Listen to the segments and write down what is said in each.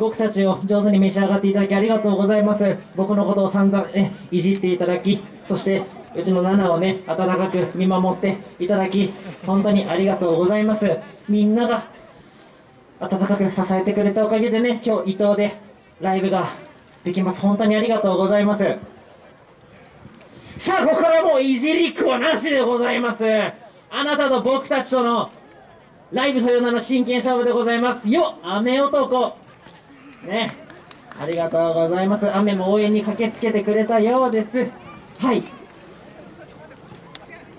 僕たちを上手に召し上がっていただきありがとうございます。僕のことを散々ね、いじっていただき、そして、うちのナナをね、温かく見守っていただき、本当にありがとうございます。みんなが温かく支えてくれたおかげでね、今日伊東でライブができます。本当にありがとうございます。さあ、ここからもういじりっこなしでございます。あなたと僕たちとのライブという名の真剣勝負でございます。よ雨男ね。ありがとうございます。雨も応援に駆けつけてくれたようです。はい。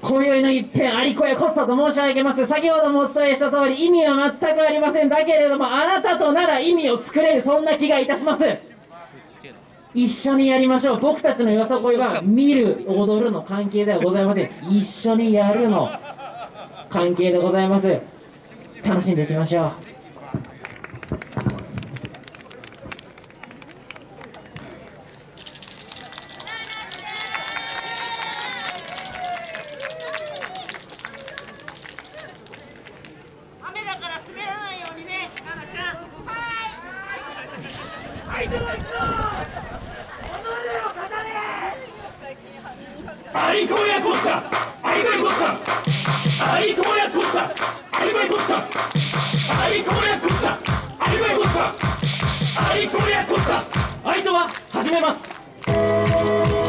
今宵の一片、有子やコスタと申し上げます。先ほどもお伝えした通り、意味は全くありません。だけれども、あなたとなら意味を作れる、そんな気がいたします。一緒にやりましょう。僕たちのよさこいは、見る、踊るの関係ではございません。一緒にやるの関係でございます。楽しんでいきましょう。相子やこした愛子やこした愛子やこした愛子やこした愛子やこした愛子やこした愛子やこした愛とは始めます。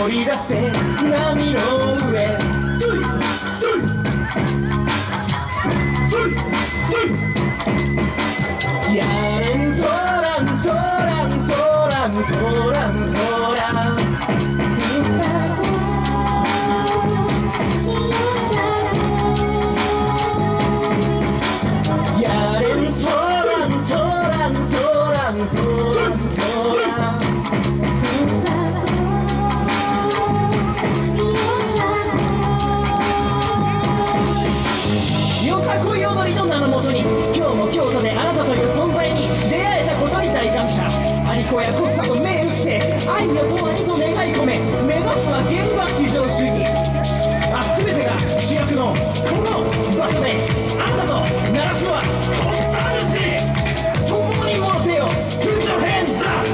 思い出せアリコやコスタと目打って愛の終わりと願い込め。目指すは現場至上主義。あ全てが主役のこの場所であなたと鳴らすはコスタ主。共に持てよ。Put your hands up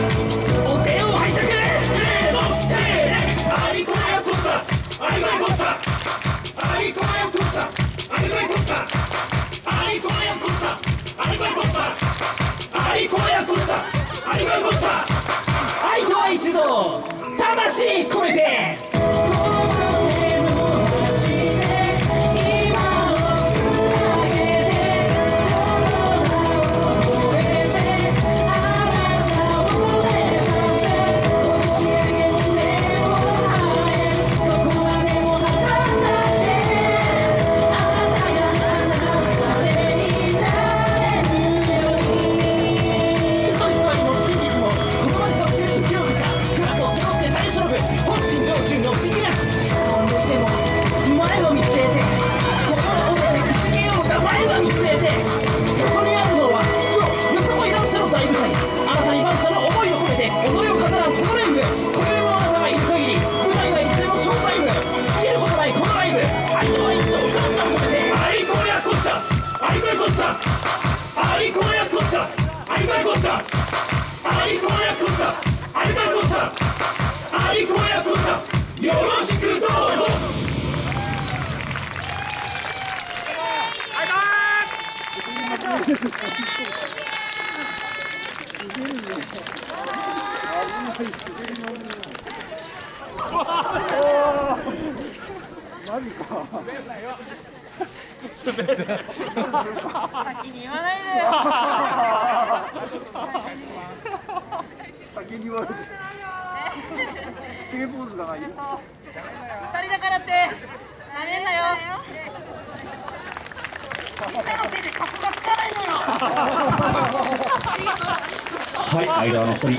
お手を拝借。せーのせーのアリコヤコスタアリコヤコスタアぞ魂込めて。先に言わないでよ。先に言われて決めポーズがない二人だからってなめんなよみんなのせいで格